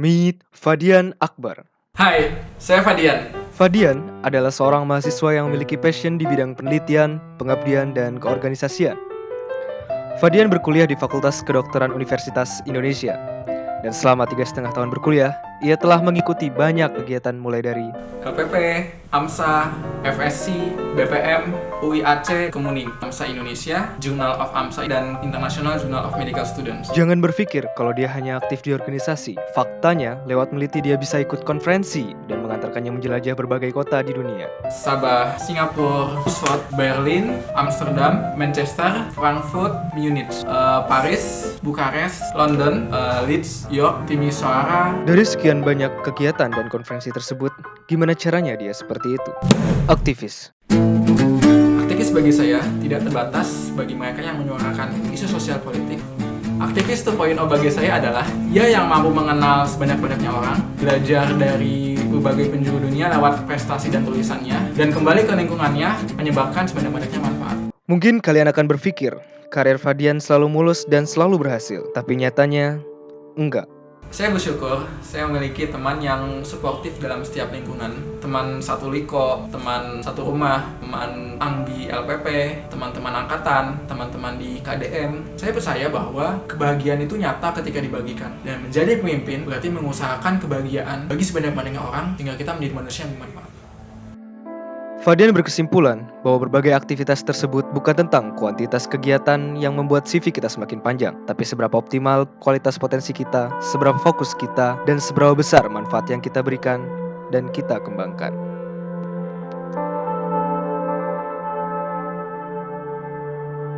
Meet Fadian Akbar. Hai, saya Fadian. Fadian adalah seorang mahasiswa yang memiliki passion di bidang penelitian, pengabdian, dan keorganisasian. Fadian berkuliah di Fakultas Kedokteran Universitas Indonesia. Dan selama tiga setengah tahun berkuliah, ia telah mengikuti banyak kegiatan mulai dari LPP, AMSA, FSC, BPM, UIAC, Kemuning, AMSA Indonesia, Journal of AMSA, dan International Journal of Medical Students. Jangan berpikir kalau dia hanya aktif di organisasi. Faktanya, lewat meliti dia bisa ikut konferensi dan mengantarkannya menjelajah berbagai kota di dunia. Sabah, Singapura, Oxford, Berlin, Amsterdam, Manchester, Frankfurt, Munich, uh, Paris, Bukares, London, uh, Leeds, York, Timisoara. Dari sekian banyak kegiatan dan konferensi tersebut, gimana caranya dia seperti itu? Aktivis. Aktivis bagi saya tidak terbatas bagi mereka yang menyuarakan isu sosial politik. Aktivis 2.0 bagi saya adalah ia yang mampu mengenal sebanyak-banyaknya orang, belajar dari berbagai penjuru dunia lewat prestasi dan tulisannya, dan kembali ke lingkungannya menyebabkan sebanyak-banyaknya manfaat. Mungkin kalian akan berpikir, karir Fadian selalu mulus dan selalu berhasil, tapi nyatanya enggak. Saya bersyukur saya memiliki teman yang suportif dalam setiap lingkungan. Teman satu liko, teman satu rumah, teman ang di LPP, teman-teman angkatan, teman-teman di KDM. Saya percaya bahwa kebahagiaan itu nyata ketika dibagikan. Dan menjadi pemimpin berarti mengusahakan kebahagiaan bagi sebanyak-banyaknya orang sehingga kita menjadi manusia yang bermanfaat. Fadian berkesimpulan bahwa berbagai aktivitas tersebut bukan tentang kuantitas kegiatan yang membuat CV kita semakin panjang, tapi seberapa optimal kualitas potensi kita, seberapa fokus kita, dan seberapa besar manfaat yang kita berikan dan kita kembangkan.